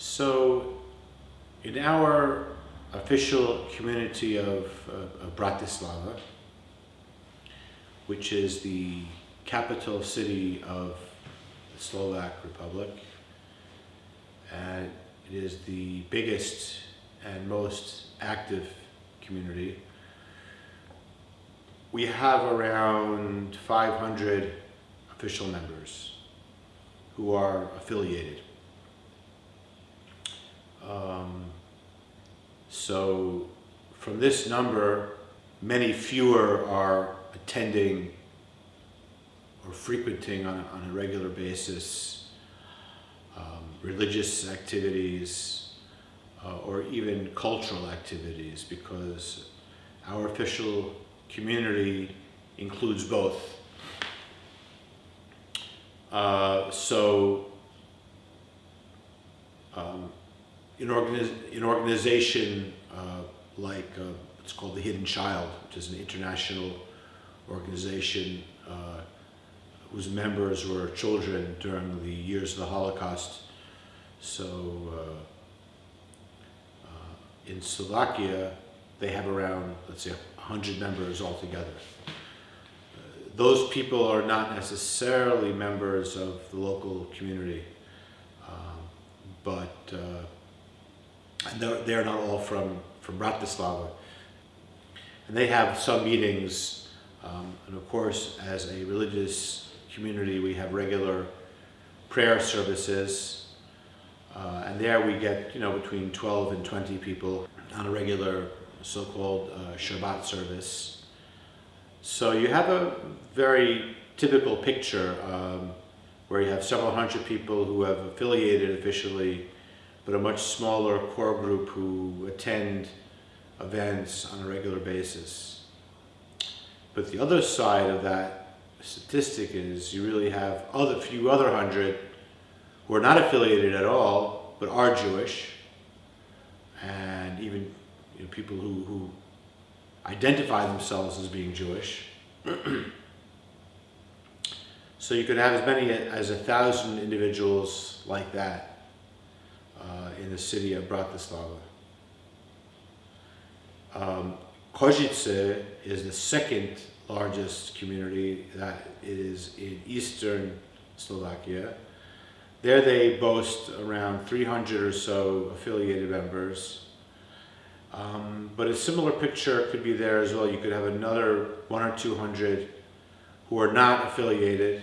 So, in our official community of, uh, of Bratislava, which is the capital city of the Slovak Republic, and it is the biggest and most active community. We have around 500 official members who are affiliated. So from this number, many fewer are attending or frequenting on a, on a regular basis um, religious activities uh, or even cultural activities because our official community includes both. Uh, so um, in, organiz in organization like uh, it's called the Hidden Child, which is an international organization uh, whose members were children during the years of the Holocaust. So uh, uh, in Slovakia, they have around, let's say, 100 members altogether. those people are not necessarily members of the local community, um, but uh, they're, they're not all from, from Bratislava. And they have some meetings, um, and of course, as a religious community, we have regular prayer services, uh, and there we get, you know, between 12 and 20 people on a regular so-called uh, Shabbat service. So you have a very typical picture um, where you have several hundred people who have affiliated officially, but a much smaller core group who attend events on a regular basis. But the other side of that statistic is you really have other few other hundred who are not affiliated at all, but are Jewish, and even you know, people who, who identify themselves as being Jewish. so you could have as many as a thousand individuals like that in the city of Bratislava. Um, Košice is the second largest community that is in eastern Slovakia. There they boast around 300 or so affiliated members. Um, but a similar picture could be there as well. You could have another one or 200 who are not affiliated.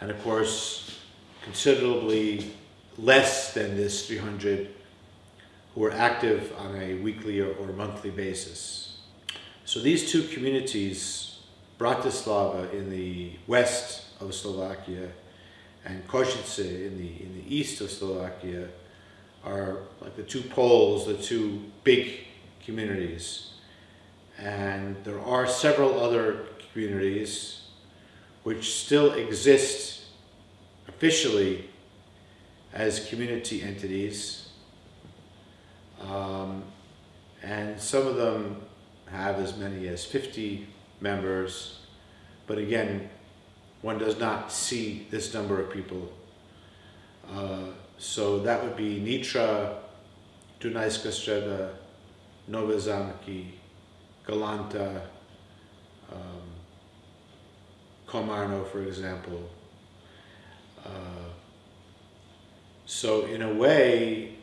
And of course, considerably less than this 300 who are active on a weekly or, or monthly basis. So these two communities, Bratislava in the west of Slovakia and Košice in the, in the east of Slovakia, are like the two poles, the two big communities. And there are several other communities which still exist officially as community entities. Um, and some of them have as many as 50 members, but again, one does not see this number of people. Uh, so that would be Nitra, Dunajska Streda, Nove Zamky, Galanta, um, Komarno, for example. Uh, so in a way,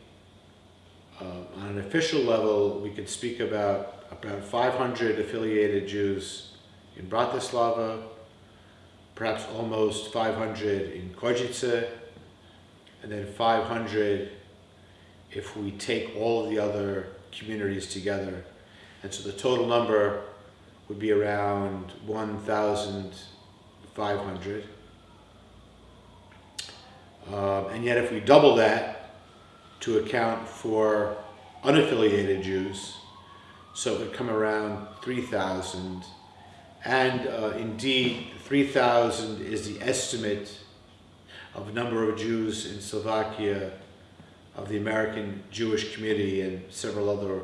uh, on an official level, we could speak about about 500 affiliated Jews in Bratislava, perhaps almost 500 in Košice, and then 500 if we take all of the other communities together. And so the total number would be around 1,500. Um, and yet if we double that to account for unaffiliated Jews, so it would come around 3,000. And uh, indeed, 3,000 is the estimate of a number of Jews in Slovakia, of the American Jewish Committee and several other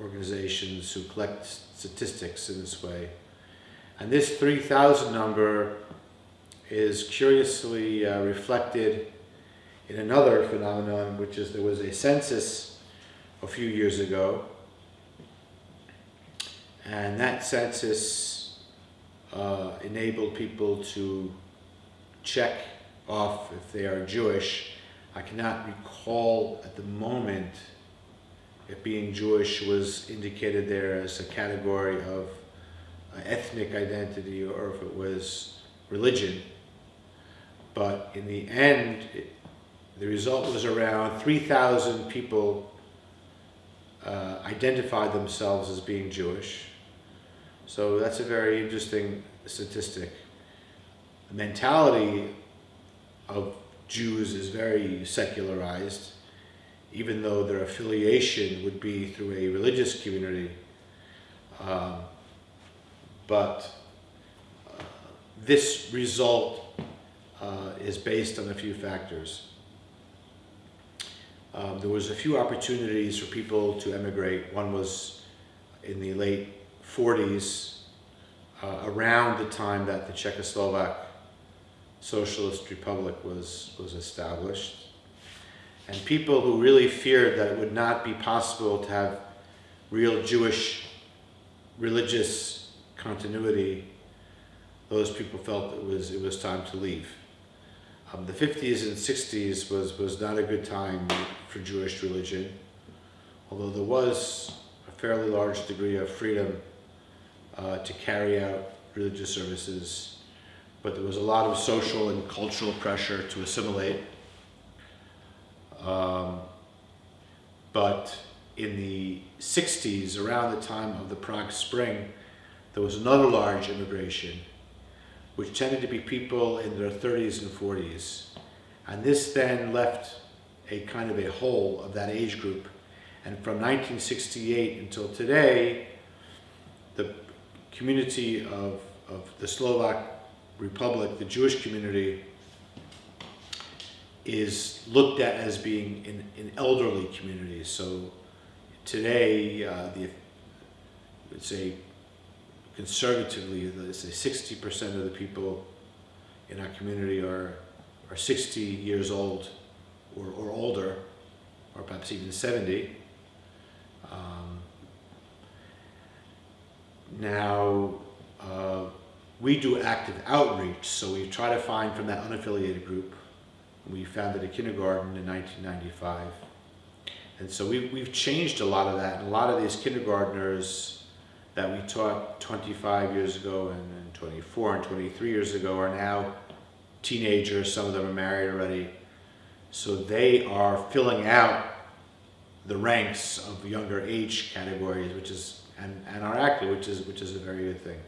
organizations who collect statistics in this way. And this 3,000 number is curiously uh, reflected in another phenomenon, which is there was a census a few years ago, and that census uh, enabled people to check off if they are Jewish. I cannot recall at the moment if being Jewish was indicated there as a category of uh, ethnic identity or if it was religion. But in the end, it, the result was around 3,000 people uh, identified themselves as being Jewish. So that's a very interesting statistic. The mentality of Jews is very secularized, even though their affiliation would be through a religious community. Um, but uh, this result uh, is based on a few factors. Um, there was a few opportunities for people to emigrate. One was in the late 40s, uh, around the time that the Czechoslovak Socialist Republic was, was established. And people who really feared that it would not be possible to have real Jewish religious continuity, those people felt it was, it was time to leave. Um, the 50s and 60s was, was not a good time for Jewish religion, although there was a fairly large degree of freedom uh, to carry out religious services, but there was a lot of social and cultural pressure to assimilate. Um, but in the 60s, around the time of the Prague Spring, there was another large immigration, which tended to be people in their 30s and 40s. And this then left a kind of a hole of that age group. And from 1968 until today, the community of, of the Slovak Republic, the Jewish community, is looked at as being in, in elderly community. So today, uh, the, let's say conservatively, let's say 60% of the people in our community are, are 60 years old or, or older, or perhaps even 70. Um, now, uh, we do active outreach, so we try to find from that unaffiliated group. We founded a kindergarten in 1995. And so we, we've changed a lot of that. And a lot of these kindergartners that we taught 25 years ago and, and 24 and 23 years ago are now teenagers. Some of them are married already. So they are filling out the ranks of younger age categories, which is and, and are active, which is which is a very good thing.